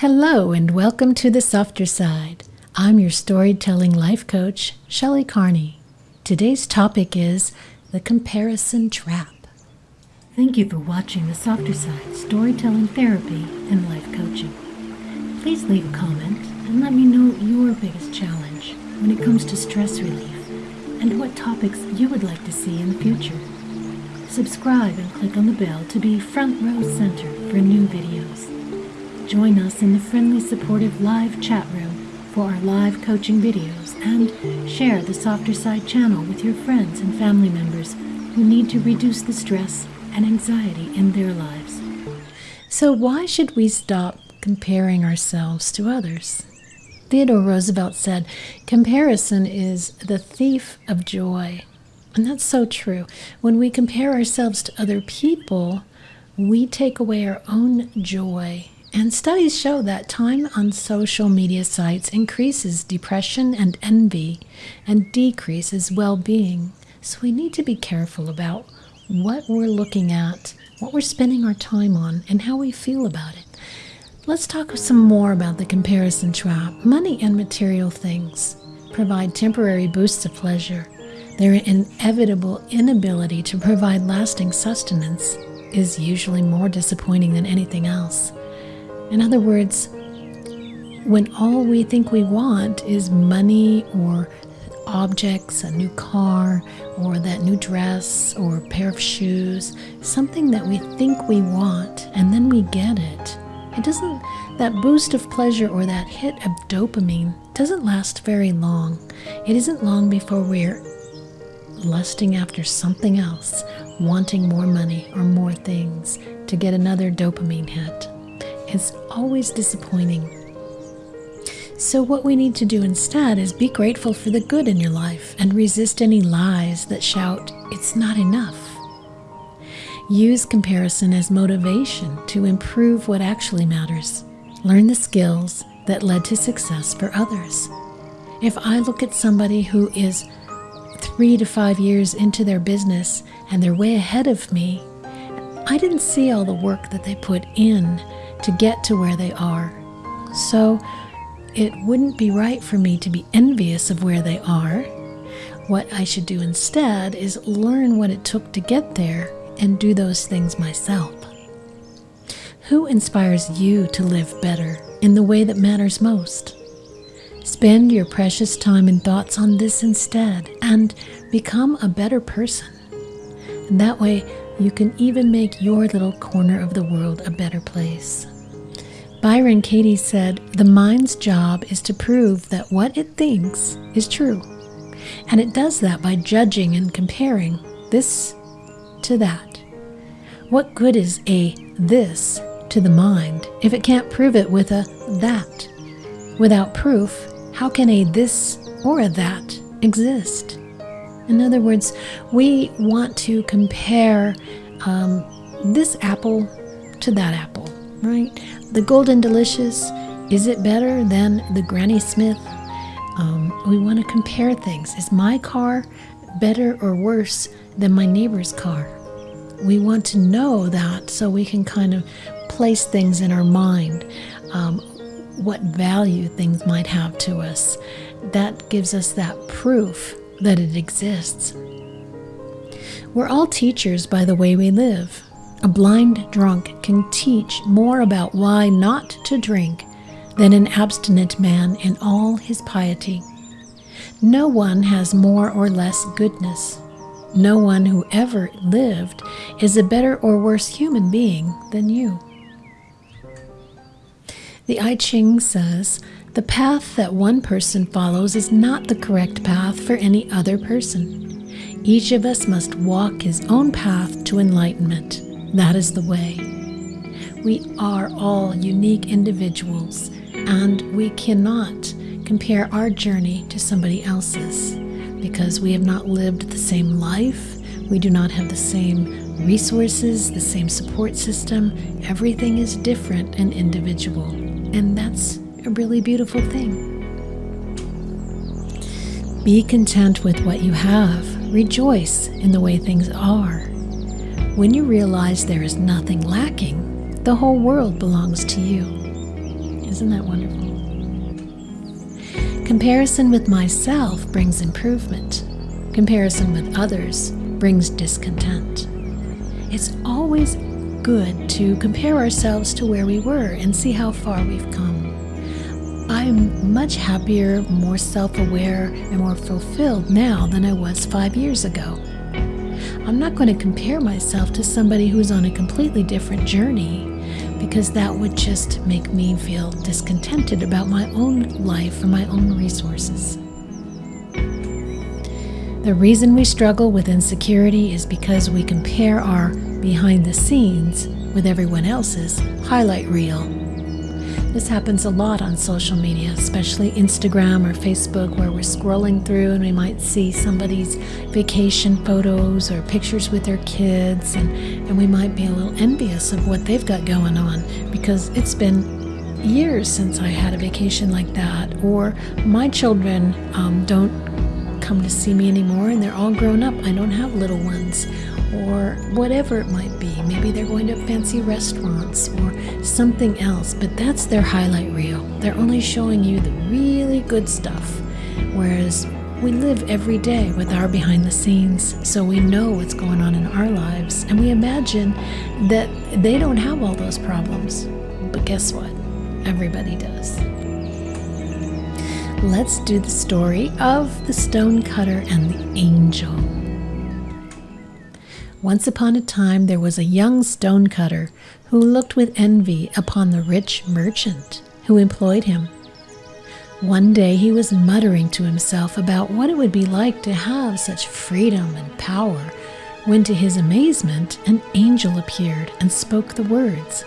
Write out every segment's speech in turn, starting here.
Hello, and welcome to the softer side. I'm your storytelling life coach, Shelley Carney. Today's topic is the comparison trap. Thank you for watching the softer side storytelling therapy and life coaching. Please leave a comment and let me know your biggest challenge when it comes to stress relief and what topics you would like to see in the future. Subscribe and click on the bell to be front row center for new videos. Join us in the friendly, supportive live chat room for our live coaching videos and share the Softer Side channel with your friends and family members who need to reduce the stress and anxiety in their lives. So, why should we stop comparing ourselves to others? Theodore Roosevelt said, Comparison is the thief of joy. And that's so true. When we compare ourselves to other people, we take away our own joy and studies show that time on social media sites increases depression and envy and decreases well being. So we need to be careful about what we're looking at, what we're spending our time on, and how we feel about it. Let's talk some more about the comparison trap. Money and material things provide temporary boosts of pleasure. Their inevitable inability to provide lasting sustenance is usually more disappointing than anything else. In other words, when all we think we want is money or objects, a new car, or that new dress, or a pair of shoes, something that we think we want, and then we get it, it doesn't, that boost of pleasure or that hit of dopamine doesn't last very long. It isn't long before we're lusting after something else, wanting more money or more things to get another dopamine hit is always disappointing. So, what we need to do instead is be grateful for the good in your life and resist any lies that shout, it's not enough. Use comparison as motivation to improve what actually matters. Learn the skills that led to success for others. If I look at somebody who is three to five years into their business and they're way ahead of me, I didn't see all the work that they put in to get to where they are. So it wouldn't be right for me to be envious of where they are. What I should do instead is learn what it took to get there and do those things myself. Who inspires you to live better in the way that matters most? Spend your precious time and thoughts on this instead and become a better person. And that way, you can even make your little corner of the world a better place. Byron Katie said, The mind's job is to prove that what it thinks is true. And it does that by judging and comparing this to that. What good is a this to the mind if it can't prove it with a that? Without proof, how can a this or a that exist? In other words, we want to compare um, this apple to that apple, right? The Golden Delicious, is it better than the Granny Smith? Um, we want to compare things. Is my car better or worse than my neighbor's car? We want to know that so we can kind of place things in our mind, um, what value things might have to us. That gives us that proof that it exists. We're all teachers by the way we live. A blind drunk can teach more about why not to drink than an abstinent man in all his piety. No one has more or less goodness. No one who ever lived is a better or worse human being than you. The I Ching says, the path that one person follows is not the correct path for any other person. Each of us must walk his own path to enlightenment. That is the way. We are all unique individuals, and we cannot compare our journey to somebody else's because we have not lived the same life, we do not have the same resources, the same support system. Everything is different and individual, and that's a really beautiful thing. Be content with what you have. Rejoice in the way things are. When you realize there is nothing lacking, the whole world belongs to you. Isn't that wonderful? Comparison with myself brings improvement. Comparison with others brings discontent. It's always good to compare ourselves to where we were and see how far we've come. I'm much happier, more self aware, and more fulfilled now than I was five years ago. I'm not going to compare myself to somebody who's on a completely different journey because that would just make me feel discontented about my own life or my own resources. The reason we struggle with insecurity is because we compare our behind the scenes with everyone else's highlight reel. This happens a lot on social media, especially Instagram or Facebook, where we're scrolling through and we might see somebody's vacation photos or pictures with their kids, and, and we might be a little envious of what they've got going on because it's been years since I had a vacation like that, or my children um, don't come to see me anymore and they're all grown up. I don't have little ones or whatever it might be. Maybe they're going to fancy restaurants or something else, but that's their highlight reel. They're only showing you the really good stuff. Whereas we live every day with our behind the scenes, so we know what's going on in our lives, and we imagine that they don't have all those problems. But guess what? Everybody does. Let's do the story of the stonecutter and the angel. Once upon a time there was a young stonecutter who looked with envy upon the rich merchant who employed him. One day he was muttering to himself about what it would be like to have such freedom and power when, to his amazement, an angel appeared and spoke the words,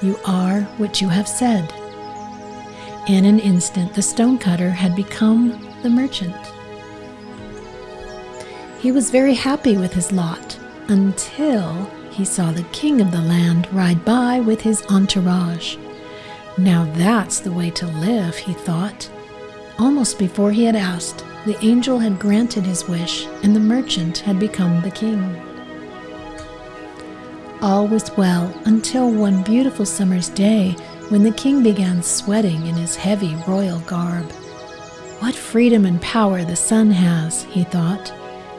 You are what you have said. In an instant, the stonecutter had become the merchant. He was very happy with his lot until he saw the king of the land ride by with his entourage. Now that's the way to live, he thought. Almost before he had asked, the angel had granted his wish, and the merchant had become the king. All was well until one beautiful summer's day when the king began sweating in his heavy royal garb. What freedom and power the sun has, he thought.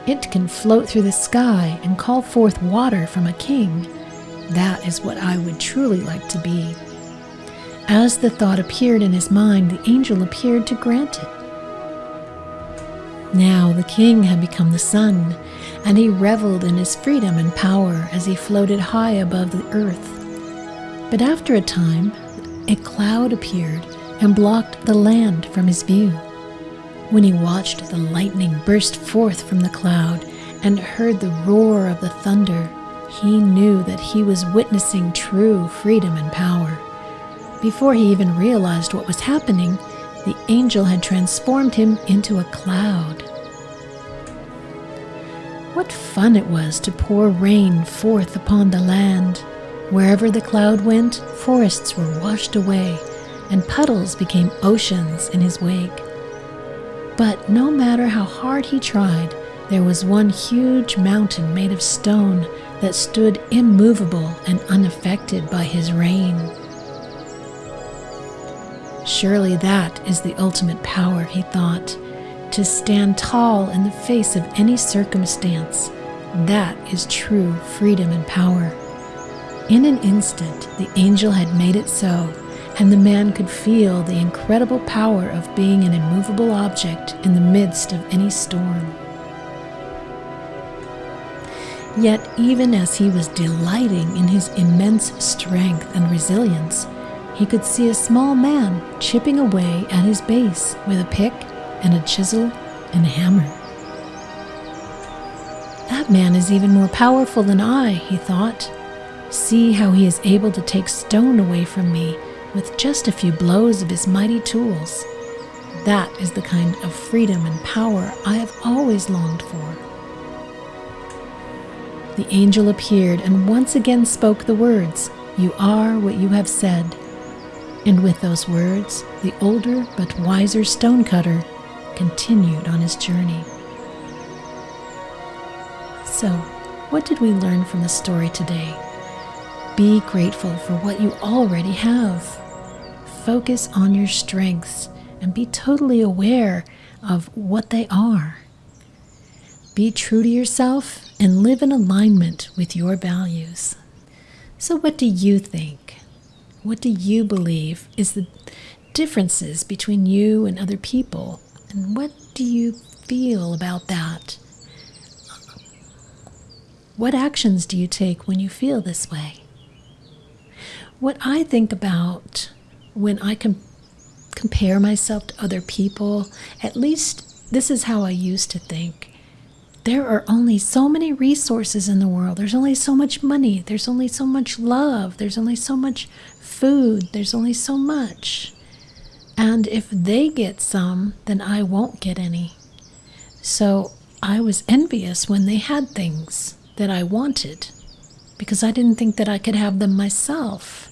It can float through the sky and call forth water from a king. That is what I would truly like to be. As the thought appeared in his mind, the angel appeared to grant it. Now the king had become the sun, and he reveled in his freedom and power as he floated high above the earth. But after a time, a cloud appeared and blocked the land from his view. When he watched the lightning burst forth from the cloud and heard the roar of the thunder, he knew that he was witnessing true freedom and power. Before he even realized what was happening, the angel had transformed him into a cloud. What fun it was to pour rain forth upon the land. Wherever the cloud went, forests were washed away, and puddles became oceans in his wake. But no matter how hard he tried, there was one huge mountain made of stone that stood immovable and unaffected by his rain. Surely that is the ultimate power, he thought, to stand tall in the face of any circumstance. That is true freedom and power. In an instant, the angel had made it so and the man could feel the incredible power of being an immovable object in the midst of any storm. Yet, even as he was delighting in his immense strength and resilience, he could see a small man chipping away at his base with a pick and a chisel and a hammer. That man is even more powerful than I, he thought. See how he is able to take stone away from me with just a few blows of his mighty tools. That is the kind of freedom and power I have always longed for. The angel appeared and once again spoke the words, You are what you have said. And with those words, the older but wiser stonecutter continued on his journey. So, what did we learn from the story today? Be grateful for what you already have focus on your strengths and be totally aware of what they are. Be true to yourself and live in alignment with your values. So, what do you think? What do you believe is the differences between you and other people? And what do you feel about that? What actions do you take when you feel this way? What I think about when I can compare myself to other people, at least this is how I used to think. There are only so many resources in the world. There's only so much money. There's only so much love. There's only so much food. There's only so much. And if they get some, then I won't get any. So I was envious when they had things that I wanted because I didn't think that I could have them myself.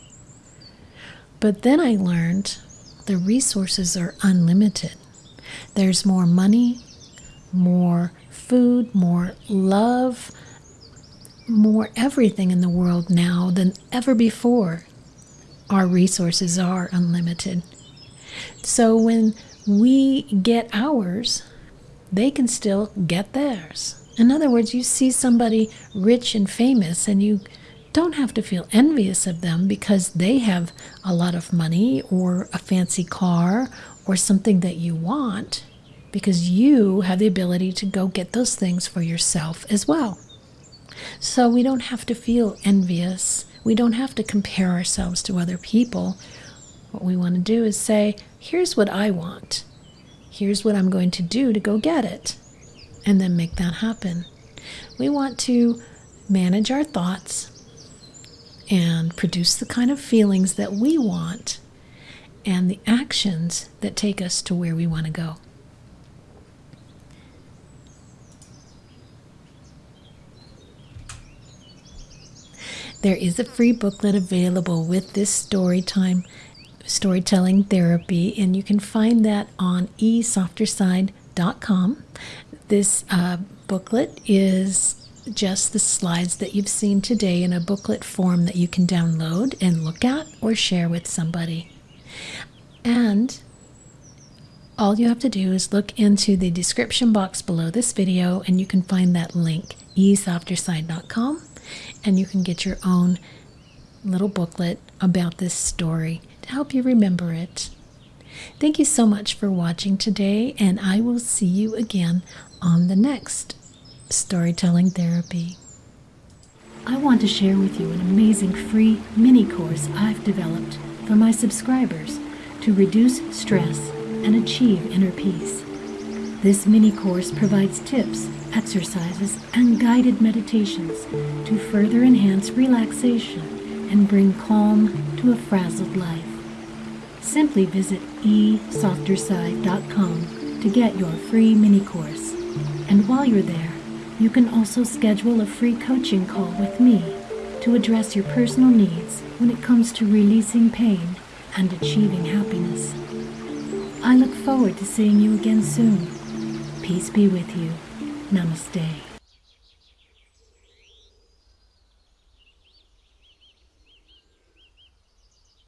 But then I learned the resources are unlimited. There's more money, more food, more love, more everything in the world now than ever before. Our resources are unlimited. So when we get ours, they can still get theirs. In other words, you see somebody rich and famous, and you don't have to feel envious of them because they have a lot of money or a fancy car or something that you want, because you have the ability to go get those things for yourself as well. So we don't have to feel envious. We don't have to compare ourselves to other people. What we want to do is say, here's what I want. Here's what I'm going to do to go get it and then make that happen. We want to manage our thoughts and produce the kind of feelings that we want and the actions that take us to where we want to go. There is a free booklet available with this story time storytelling therapy, and you can find that on esofterside.com. This uh, booklet is just the slides that you've seen today in a booklet form that you can download and look at or share with somebody. And all you have to do is look into the description box below this video and you can find that link, esofterside.com, and you can get your own little booklet about this story to help you remember it. Thank you so much for watching today, and I will see you again on the next Storytelling Therapy. I want to share with you an amazing free mini course I've developed for my subscribers to reduce stress and achieve inner peace. This mini course provides tips, exercises, and guided meditations to further enhance relaxation and bring calm to a frazzled life. Simply visit esofterside.com to get your free mini course. And while you're there, you can also schedule a free coaching call with me to address your personal needs when it comes to releasing pain and achieving happiness. I look forward to seeing you again soon. Peace be with you. Namaste.